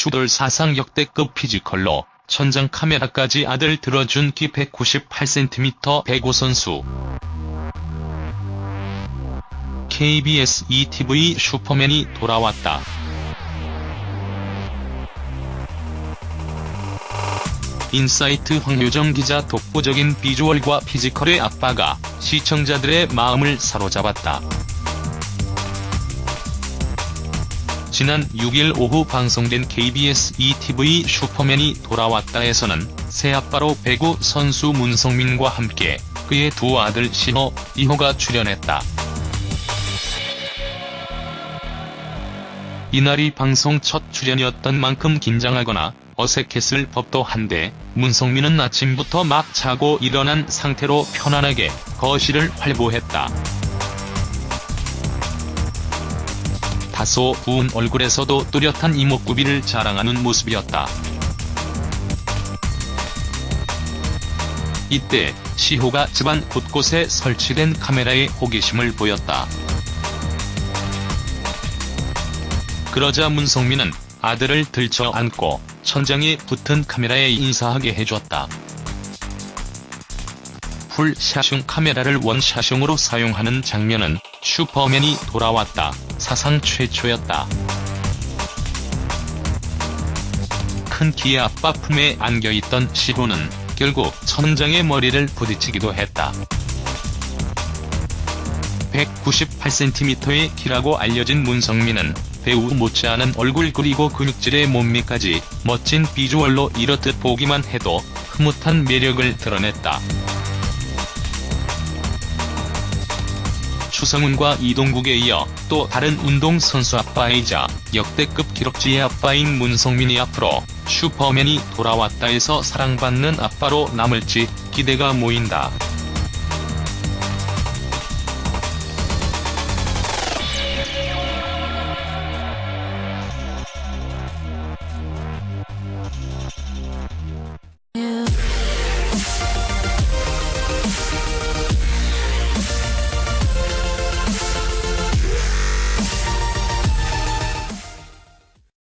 슈돌 사상 역대급 physical로 천장 카메라까지 아들 들어준 키 198cm 배구 선수. KBS ETV 슈퍼맨이 돌아왔다. 인사이트 황효정 기자 독보적인 비주얼과 physical의 아빠가 시청자들의 마음을 사로잡았다. 지난 6일 오후 방송된 KBS ETV 슈퍼맨이 돌아왔다에서는 새아빠로 배구 선수 문성민과 함께 그의 두 아들 신호, 이호가 출연했다. 이날이 방송 첫 출연이었던 만큼 긴장하거나 어색했을 법도 한데 문성민은 아침부터 막 자고 일어난 상태로 편안하게 거실을 활보했다. 다소 부은 얼굴에서도 뚜렷한 이목구비를 자랑하는 모습이었다. 이때 시호가 집안 곳곳에 설치된 카메라에 호기심을 보였다. 그러자 문성민은 아들을 들쳐 안고 천장에 붙은 카메라에 인사하게 해줬다. 풀샷용 카메라를 원샷용으로 사용하는 장면은 슈퍼맨이 돌아왔다. 사상 최초였다. 큰 키의 아빠 품에 안겨있던 시호는 결국 천장에 머리를 부딪히기도 했다. 198cm의 키라고 알려진 문성민은 배우 못지않은 얼굴 그리고 근육질의 몸매까지 멋진 비주얼로 이렇듯 보기만 해도 흐뭇한 매력을 드러냈다. 추성훈과 이동국에 이어 또 다른 운동선수 아빠이자 역대급 기록지의 아빠인 문성민이 앞으로 슈퍼맨이 돌아왔다에서 사랑받는 아빠로 남을지 기대가 모인다.